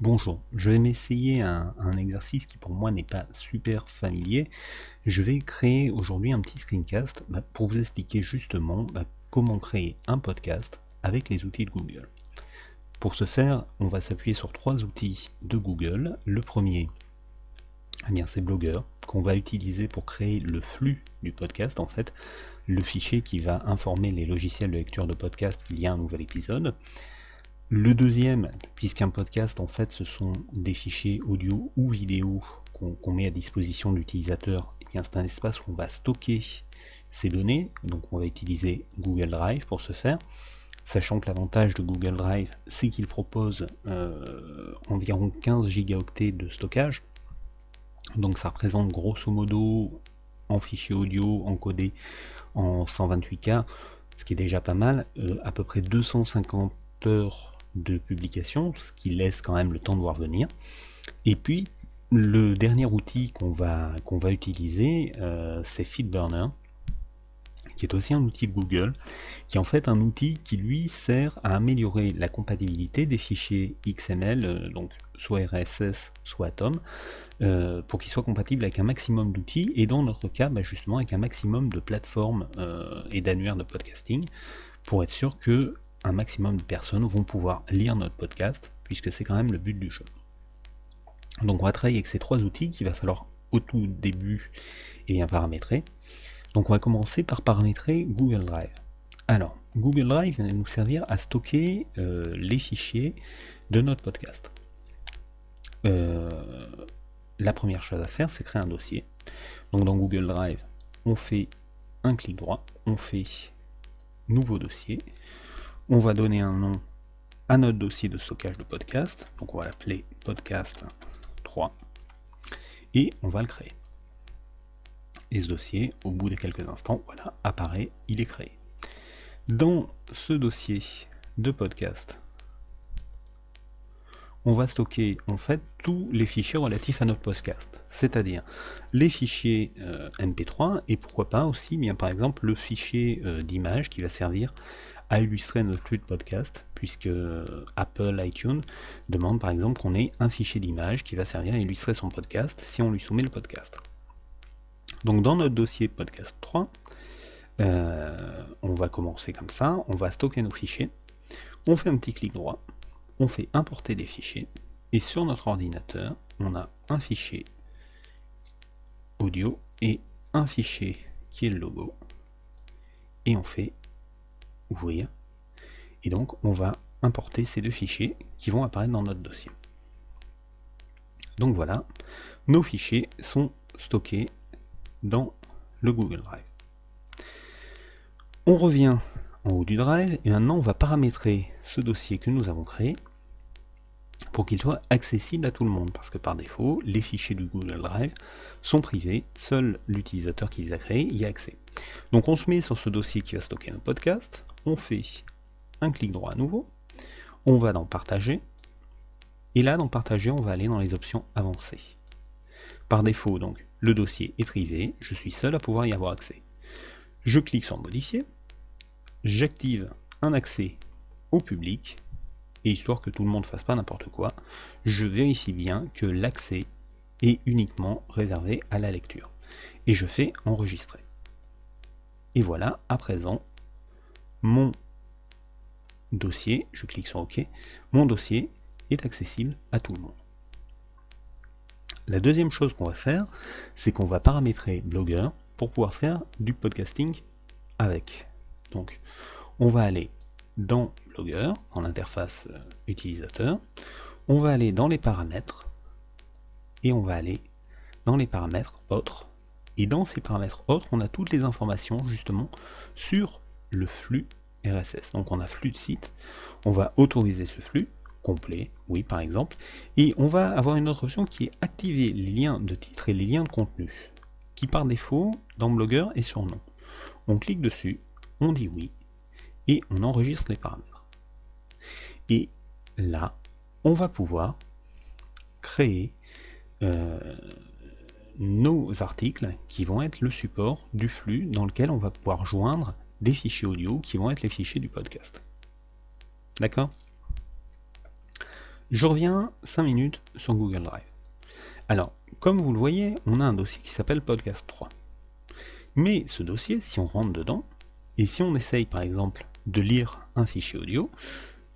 Bonjour, je vais m'essayer un, exercice qui pour moi n'est pas super familier. Je vais créer aujourd'hui un petit screencast bah, pour vous expliquer justement bah, comment créer un podcast avec les outils de Google. Pour ce faire, on va s'appuyer sur trois outils de Google. Le premier, eh bien c'est Blogger, qu'on va utiliser pour créer le flux du podcast, en fait, le fichier qui va informer les logiciels de lecture de podcast qu'il y a un nouvel épisode. Le deuxième, puisqu'un podcast en fait ce sont des fichiers audio ou vidéo qu'on met à disposition de l'utilisateur, eh c'est un espace où on va stocker ces données, donc on va utiliser Google Drive pour ce faire, sachant que l'avantage de Google Drive c'est qu'il propose euh, environ 15 gigaoctets de stockage, donc ça représente grosso modo en fichier audio encodé en 128K, ce qui est déjà pas mal, euh, à peu près 250 heures de publication, ce qui laisse quand même le temps de voir venir. Et puis, le dernier outil qu'on va, utiliser, euh, c'est FeedBurner, qui est aussi un outil Google, qui est en fait un outil qui lui sert à améliorer la compatibilité des fichiers XML, euh, donc soit RSS, soit Atom, euh, pour qu'ils soient compatibles avec un maximum d'outils, et dans notre cas, bah, justement avec un maximum de plateformes et d'annuaires de podcasting, pour être sûr que un maximum de personnes vont pouvoir lire notre podcast, puisque c'est quand même le but du jeu. Donc on va travailler avec ces trois outils qu'il va falloir au tout début et bien paramétrer. Donc on va commencer par paramétrer Google Drive. Alors, Google Drive va nous servir à stocker euh, les fichiers de notre podcast. Euh, la première chose à faire, c'est créer un dossier. Donc dans Google Drive, on fait un clic droit, on fait nouveau dossier, on va donner un nom à notre dossier de stockage de podcast, donc on va l'appeler podcast 3, et on va le créer. Et ce dossier, au bout de quelques instants, voilà, apparaît, il est créé. Dans ce dossier de podcast, on va stocker en fait tous les fichiers relatifs à notre podcast, c'est-à-dire les fichiers euh, MP3 et pourquoi pas aussi bien par exemple le fichier euh, d'image qui va servir à illustrer notre flux de podcast, puisque Apple iTunes demande par exemple qu'on ait un fichier d'image qui va servir à illustrer son podcast si on lui soumet le podcast. Donc dans notre dossier podcast 3, euh, on va commencer comme ça, on va stocker nos fichiers, on fait un petit clic droit, on fait importer des fichiers, et sur notre ordinateur, on a un fichier audio et un fichier qui est le logo, et on fait ouvrir. Et donc on va importer ces deux fichiers qui vont apparaître dans notre dossier. Donc voilà, nos fichiers sont stockés dans le Google Drive. On revient en haut du Drive et maintenant on va paramétrer ce dossier que nous avons créé pour qu'il soit accessible à tout le monde parce que par défaut les fichiers du Google Drive sont privés, seul l'utilisateur qui les a créés y a accès. Donc on se met sur ce dossier qui va stocker un podcast, on fait un clic droit à nouveau, on va dans partager, et là dans partager on va aller dans les options avancées. Par défaut donc le dossier est privé, je suis seul à pouvoir y avoir accès. Je clique sur modifier, j'active un accès au public, et histoire que tout le monde ne fasse pas n'importe quoi, je vérifie bien que l'accès est uniquement réservé à la lecture. Et je fais enregistrer. Et voilà, à présent, mon dossier, je clique sur OK, mon dossier est accessible à tout le monde. La deuxième chose qu'on va faire, c'est qu'on va paramétrer Blogger pour pouvoir faire du podcasting avec. Donc, on va aller dans Blogger, en interface euh, utilisateur, on va aller dans les paramètres, et on va aller dans les paramètres autres. Et dans ces paramètres autres, on a toutes les informations justement sur le flux RSS. Donc on a flux de site, on va autoriser ce flux, complet, oui par exemple, et on va avoir une autre option qui est activer les liens de titre et les liens de contenu, qui par défaut, dans Blogger, est sur non. On clique dessus, on dit oui, et on enregistre les paramètres. Et là, on va pouvoir créer euh, nos articles qui vont être le support du flux dans lequel on va pouvoir joindre des fichiers audio qui vont être les fichiers du podcast. D'accord? Je reviens 5 minutes sur Google Drive. Alors, comme vous le voyez, on a un dossier qui s'appelle Podcast 3. Mais ce dossier, si on rentre dedans, et si on essaye par exemple de lire un fichier audio,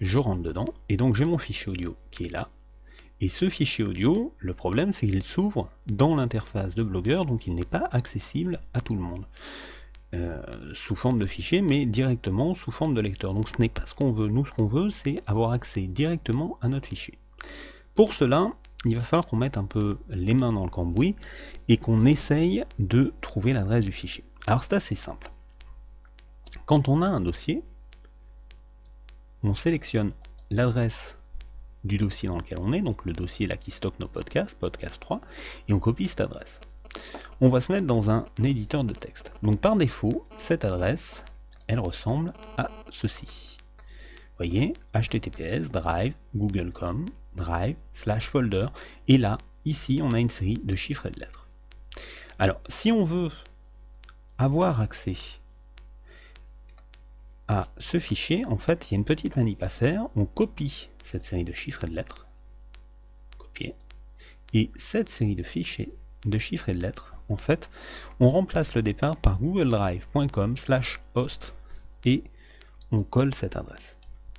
je rentre dedans, et donc j'ai mon fichier audio qui est là, et ce fichier audio, le problème c'est qu'il s'ouvre dans l'interface de Blogger, donc il n'est pas accessible à tout le monde. Euh, sous forme de fichier, mais directement sous forme de lecteur. Donc ce n'est pas ce qu'on veut. Nous, ce qu'on veut, c'est avoir accès directement à notre fichier. Pour cela, il va falloir qu'on mette un peu les mains dans le cambouis et qu'on essaye de trouver l'adresse du fichier. Alors c'est assez simple. Quand on a un dossier, on sélectionne l'adresse du dossier dans lequel on est, donc le dossier là qui stocke nos podcasts, podcast 3, et on copie cette adresse. On va se mettre dans un éditeur de texte. Donc par défaut, cette adresse, elle ressemble à ceci. Vous voyez, https drive google.com drive slash folder, et là, ici, on a une série de chiffres et de lettres. Alors, si on veut avoir accès à ce fichier, en fait, il y a une petite manip à faire. On copie cette série de chiffres et de lettres. Copier. Et cette série de fichiers, de chiffres et de lettres, en fait, on remplace le départ par googledrive.com slash host et on colle cette adresse.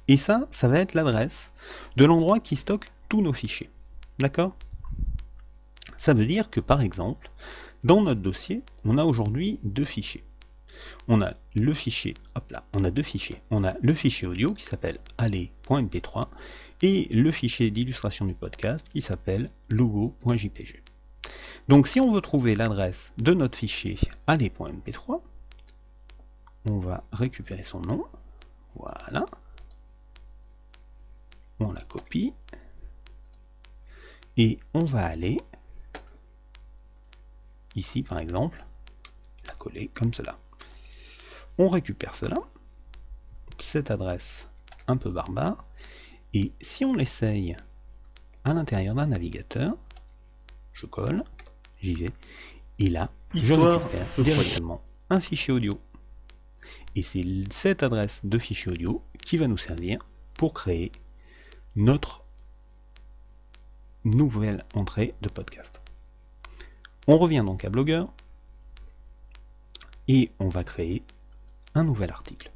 Et ça, ça va être l'adresse de l'endroit qui stocke tous nos fichiers. D'accord? Ça veut dire que par exemple, dans notre dossier, on a aujourd'hui deux fichiers. On a le fichier, hop là, on a deux fichiers. On a le fichier audio qui s'appelle aller.mp3 et le fichier d'illustration du podcast qui s'appelle logo.jpg. Donc si on veut trouver l'adresse de notre fichier aller.mp3, on va récupérer son nom, voilà, on la copie, et on va aller, ici par exemple, la coller comme cela. On récupère cela, cette adresse un peu barbare, et si on l'essaye à l'intérieur d'un navigateur, je colle, j'y vais, et là, je récupère directement un fichier audio. Et c'est cette adresse de fichier audio qui va nous servir pour créer notre nouvelle entrée de podcast. On revient donc à Blogger et on va créer un nouvel article.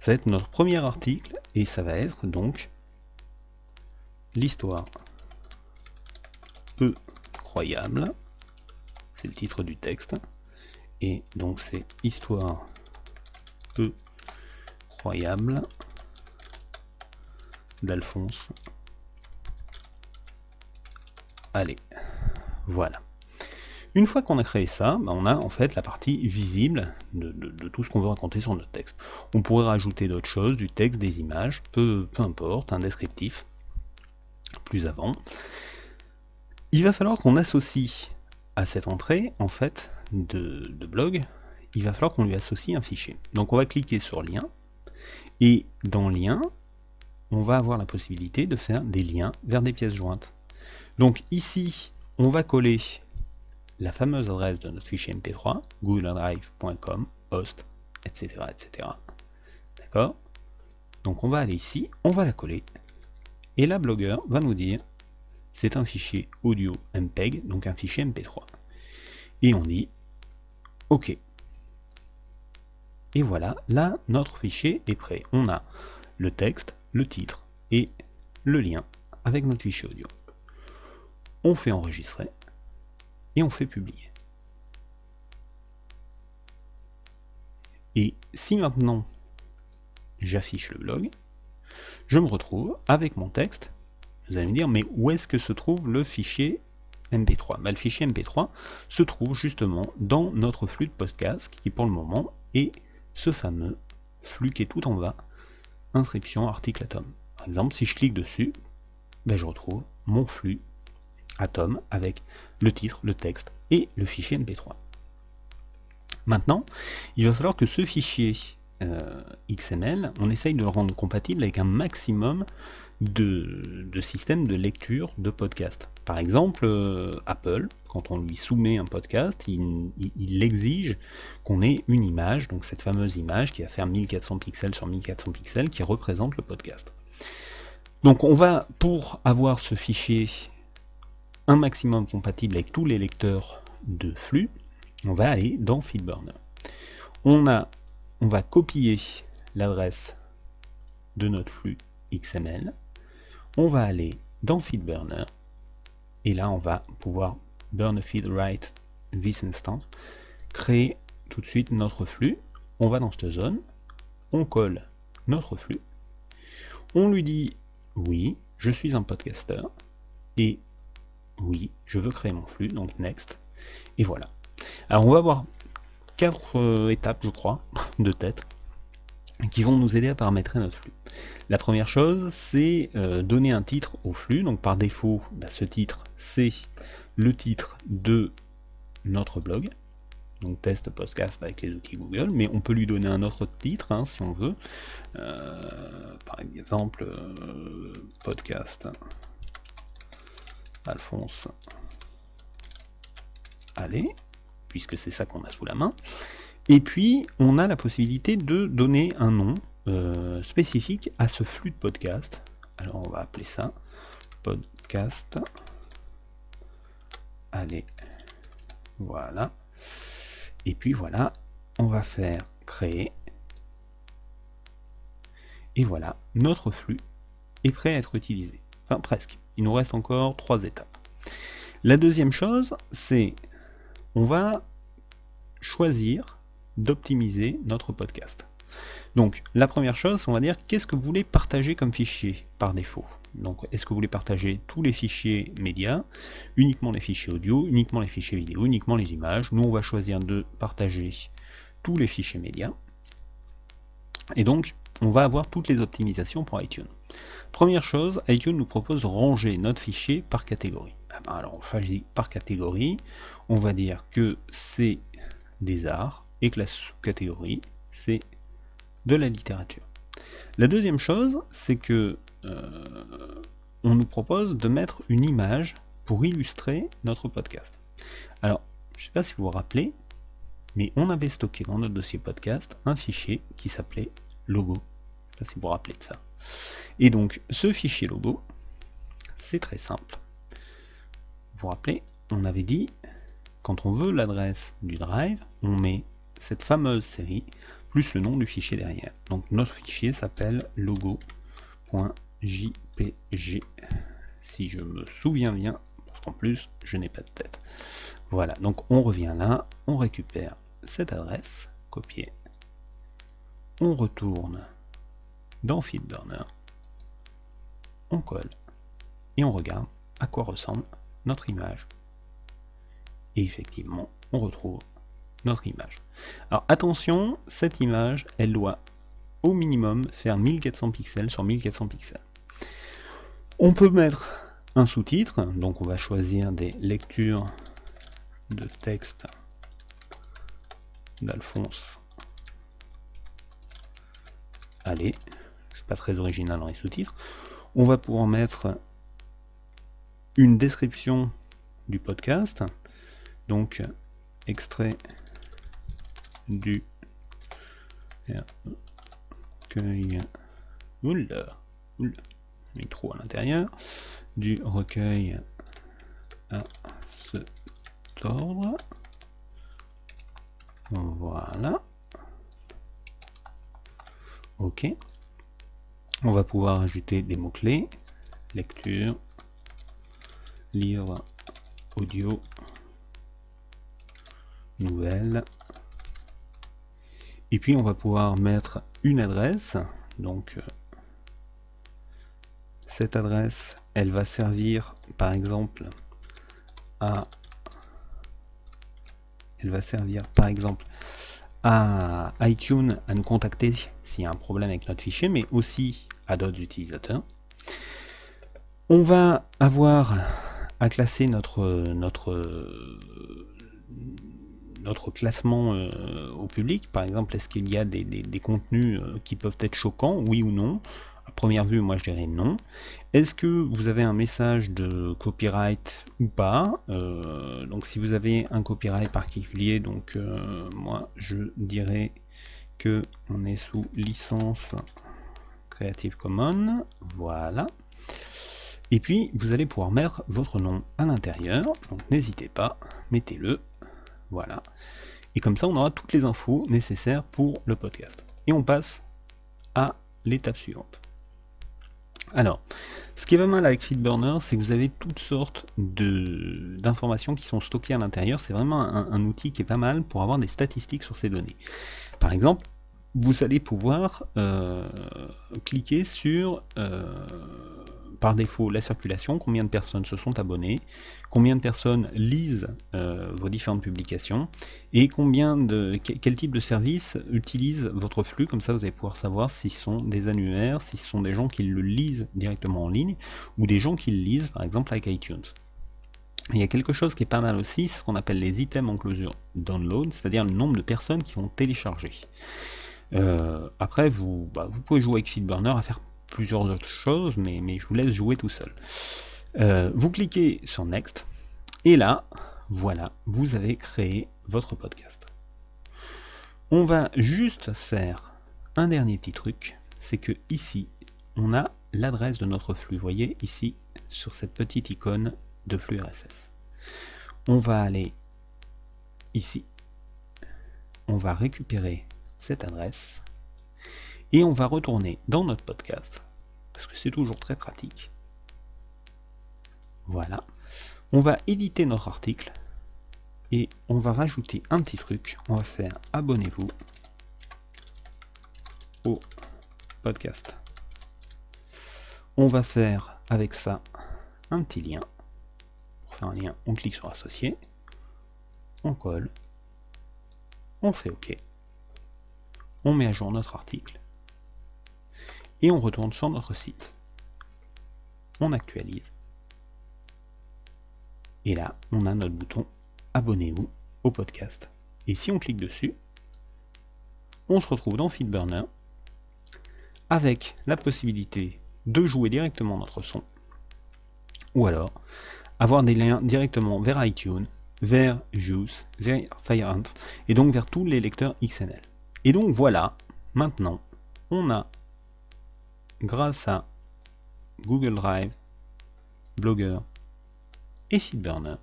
Ça va être notre premier article et ça va être donc l'histoire peu croyable. C'est le titre du texte. Et donc c'est histoire peu croyable d'Alphonse. Allez, voilà. Une fois qu'on a créé ça, bah, on a en fait la partie visible de, tout ce qu'on veut raconter sur notre texte. On pourrait rajouter d'autres choses, du texte, des images, peu, peu importe, un descriptif, plus avant. Il va falloir qu'on associe à cette entrée, en fait, de, blog, il va falloir qu'on lui associe un fichier. Donc on va cliquer sur lien, et dans lien, on va avoir la possibilité de faire des liens vers des pièces jointes. Donc ici, on va coller la fameuse adresse de notre fichier mp3, googledrive.com, host, etc. etc. D'accord? Donc on va aller ici, on va la coller, et la blogueur va nous dire c'est un fichier audio MPEG, donc un fichier MP3. Et on dit OK. Et voilà, là, notre fichier est prêt. On a le texte, le titre et le lien avec notre fichier audio. On fait enregistrer et on fait publier. Et si maintenant j'affiche le blog, je me retrouve avec mon texte. Vous allez me dire, mais où est-ce que se trouve le fichier MP3 bah, Le fichier MP3 se trouve justement dans notre flux de podcast qui pour le moment est ce fameux flux qui est tout en bas, inscription article atom. Par exemple, si je clique dessus, ben, je retrouve mon flux Atom avec le titre, le texte et le fichier MP3. Maintenant, il va falloir que ce fichier euh, XML, on essaye de le rendre compatible avec un maximum de, systèmes de lecture de podcast. Par exemple, euh, Apple, quand on lui soumet un podcast, il, exige qu'on ait une image, donc cette fameuse image qui va faire 1400 pixels sur 1400 pixels qui représente le podcast. Donc on va, pour avoir ce fichier un maximum compatible avec tous les lecteurs de flux, on va aller dans FeedBurner. On, a, on va copier l'adresse de notre flux XML. On va aller dans FeedBurner. Et là, on va pouvoir burn feed write this instance, créer tout de suite notre flux. On va dans cette zone, on colle notre flux. On lui dit oui, je suis un podcaster et oui, je veux créer mon flux, donc next. Et voilà. Alors on va voir quatre euh, étapes, je crois, de tête, qui vont nous aider à paramétrer notre flux. La première chose, c'est euh, donner un titre au flux. Donc par défaut, bah, ce titre, c'est le titre de notre blog. Donc test podcast avec les outils Google, mais on peut lui donner un autre titre hein, si on veut. Euh, par exemple, podcast Alphonse. Allez, puisque c'est ça qu'on a sous la main. Et puis, on a la possibilité de donner un nom euh, spécifique à ce flux de podcast. Alors, on va appeler ça podcast. Allez, voilà. Et puis voilà, on va faire créer. Et voilà, notre flux est prêt à être utilisé. Enfin, presque. Il nous reste encore trois étapes. La deuxième chose, c'est on va choisir d'optimiser notre podcast. Donc la première chose, on va dire qu'est-ce que vous voulez partager comme fichier par défaut? Donc est-ce que vous voulez partager tous les fichiers médias, uniquement les fichiers audio, uniquement les fichiers vidéo, uniquement les images? Nous on va choisir de partager tous les fichiers médias. Et donc on va avoir toutes les optimisations pour iTunes. Première chose, iTunes nous propose de ranger notre fichier par catégorie. Alors par catégorie, on va dire que c'est des arts et que la sous-catégorie c'est de la littérature. La deuxième chose, c'est que euh, on nous propose de mettre une image pour illustrer notre podcast. Alors, je ne sais pas si vous vous rappelez, mais on avait stocké dans notre dossier podcast un fichier qui s'appelait logo. Je sais pas si vous de ça. Et donc, ce fichier logo, c'est très simple. Vous rappelez, on avait dit, quand on veut l'adresse du drive, on met cette fameuse série plus le nom du fichier derrière. Donc notre fichier s'appelle logo.jpg si je me souviens bien, parce plus je n'ai pas de tête. Voilà, donc on revient là, on récupère cette adresse, copier, on retourne dans FeedBurner, on colle et on regarde à quoi ressemble notre image. Et effectivement, on retrouve notre image. Alors attention, cette image, elle doit au minimum faire 1400 pixels sur 1400 pixels. On peut mettre un sous-titre, donc on va choisir des lectures de texte d'Alphonse. Allez, c'est pas très original dans les sous-titres. On va pouvoir mettre une description du podcast, donc extrait du recueil oula, oula, trop à l'intérieur du recueil à ce ordre. Voilà. Ok. On va pouvoir ajouter des mots clés lecture livre audio nouvelle et puis on va pouvoir mettre une adresse. Donc euh, cette adresse, elle va servir par exemple à elle va servir par exemple à iTunes à nous contacter s'il y a un problème avec notre fichier, mais aussi à d'autres utilisateurs. On va avoir à classer notre, notre notre classement euh, au public. Par exemple, est-ce qu'il y a des, contenus euh, qui peuvent être choquants, oui ou non? À première vue, moi je dirais non. Est-ce que vous avez un message de copyright ou pas? Euh, Donc si vous avez un copyright particulier, donc moi je dirais que on est sous licence Creative Commons, voilà. Et puis, vous allez pouvoir mettre votre nom à l'intérieur. Donc, n'hésitez pas, mettez-le. Voilà. Et comme ça, on aura toutes les infos nécessaires pour le podcast. Et on passe à l'étape suivante. Alors, ce qui est pas mal avec FeedBurner, c'est que vous avez toutes sortes d'informations qui sont stockées à l'intérieur. C'est vraiment un, outil qui est pas mal pour avoir des statistiques sur ces données. Par exemple, vous allez pouvoir euh, cliquer sur euh, par défaut la circulation, combien de personnes se sont abonnées, combien de personnes lisent euh, vos différentes publications et combien de quel type de service utilise votre flux. Comme ça, vous allez pouvoir savoir si ce sont des annuaires, si ce sont des gens qui le lisent directement en ligne ou des gens qui le lisent par exemple avec iTunes. Il y a quelque chose qui est pas mal aussi, ce qu'on appelle les items en closure download, c'est-à-dire le nombre de personnes qui vont télécharger. Euh, après, vous, bah, vous pouvez jouer avec FeedBurner à faire plusieurs autres choses, mais, mais je vous laisse jouer tout seul. Euh, vous cliquez sur Next, et là, voilà, vous avez créé votre podcast. On va juste faire un dernier petit truc, c'est que ici, on a l'adresse de notre flux. Vous voyez ici, sur cette petite icône de flux RSS. On va aller ici, on va récupérer cette adresse, et on va retourner dans notre podcast, parce que c'est toujours très pratique. Voilà. On va éditer notre article et on va rajouter un petit truc. On va faire abonnez-vous au podcast. On va faire avec ça un petit lien. Pour faire un lien, on clique sur associer, on colle, on fait OK, on met à jour notre article et on retourne sur notre site. On actualise. Et là, on a notre bouton Abonnez-vous au podcast. Et si on clique dessus, on se retrouve dans FeedBurner avec la possibilité de jouer directement notre son ou alors avoir des liens directement vers iTunes, vers Juice, vers FireHunt et donc vers tous les lecteurs XML. Et donc voilà, maintenant, on a grâce à Google Drive, Blogger et FeedBurner,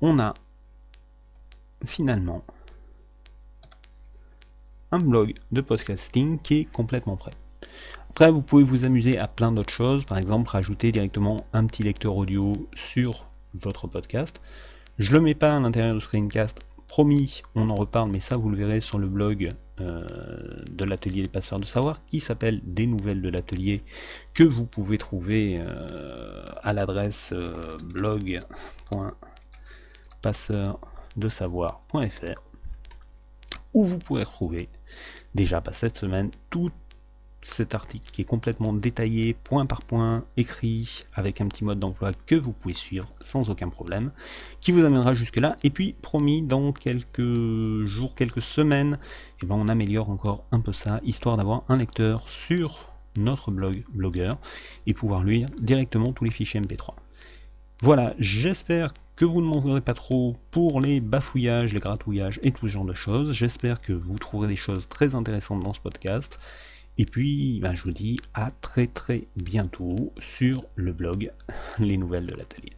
on a finalement un blog de podcasting qui est complètement prêt. Après, vous pouvez vous amuser à plein d'autres choses, par exemple rajouter directement un petit lecteur audio sur votre podcast. Je le mets pas à l'intérieur du screencast Promis, on en reparle, mais ça vous le verrez sur le blog euh, de l'atelier des passeurs de savoir qui s'appelle Des nouvelles de l'atelier que vous pouvez trouver euh, à l'adresse euh, blog.passeurdesavoir.fr où vous pouvez retrouver déjà pas cette semaine toutes cet article qui est complètement détaillé, point par point, écrit, avec un petit mode d'emploi que vous pouvez suivre sans aucun problème, qui vous amènera jusque là. Et puis, promis, dans quelques jours, quelques semaines, et eh ben, on améliore encore un peu ça, histoire d'avoir un lecteur sur notre blog blogueur et pouvoir lire directement tous les fichiers MP3. Voilà, j'espère que vous ne m'en pas trop pour les bafouillages, les gratouillages et tout ce genre de choses. J'espère que vous trouverez des choses très intéressantes dans ce podcast. Et puis, ben, je vous dis à très très bientôt sur le blog Les Nouvelles de l'Atelier.